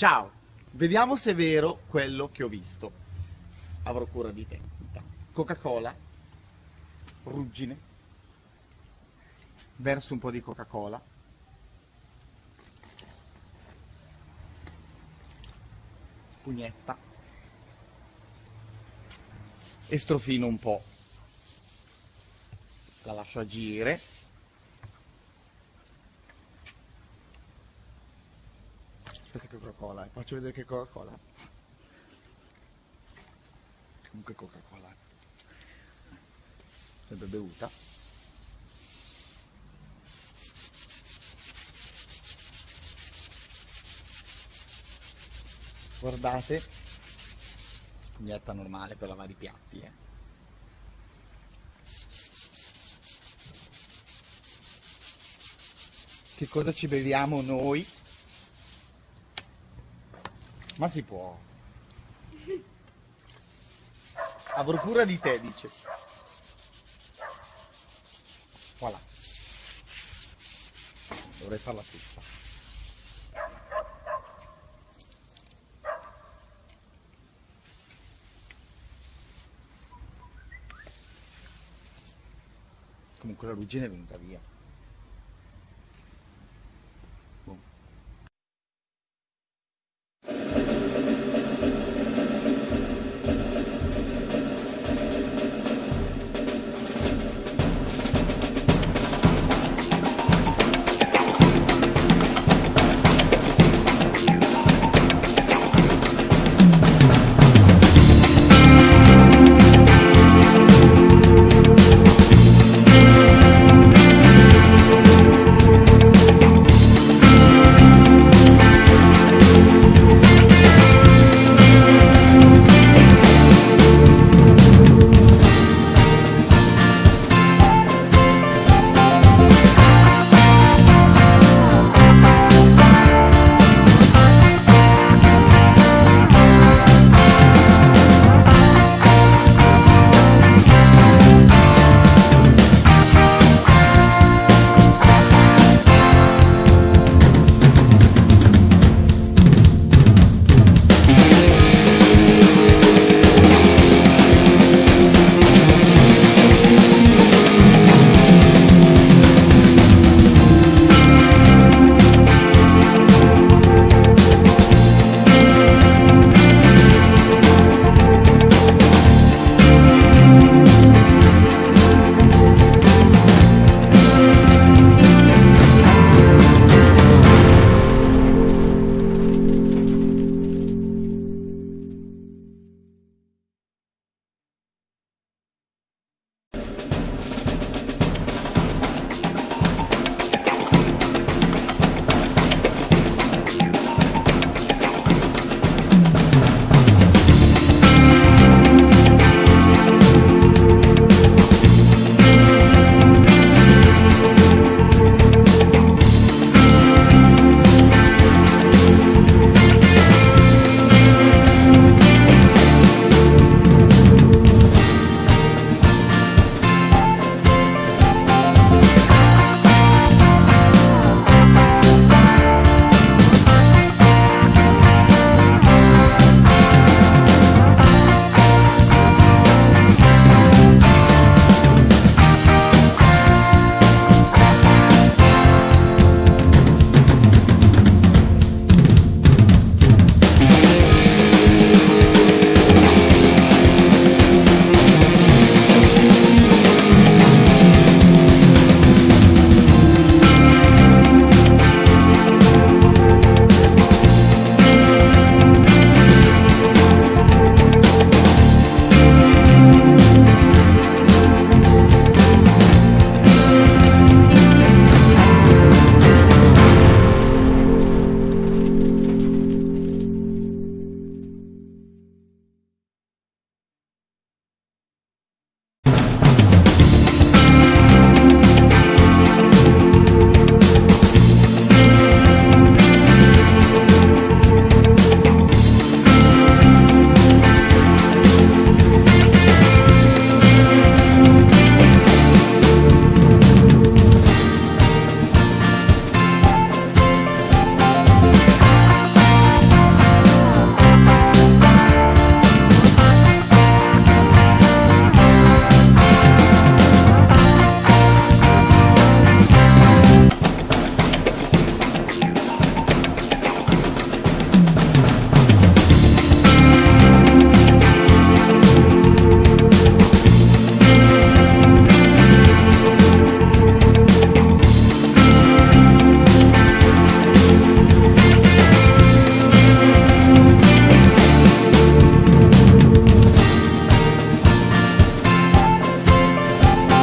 Ciao, vediamo se è vero quello che ho visto. Avrò cura di te. Coca-Cola, ruggine, verso un po' di Coca-Cola. Spugnetta. E strofino un po'. La lascio agire. Questa è Coca-Cola, eh. faccio vedere che Coca-Cola. Comunque Coca-Cola. Sempre bevuta. Guardate, spugnetta normale per lavare i piatti, eh. Che cosa ci beviamo noi? Ma si può. Avrò cura di te, dice. Voilà. Dovrei farla tutta. Comunque la ruggine è venuta via.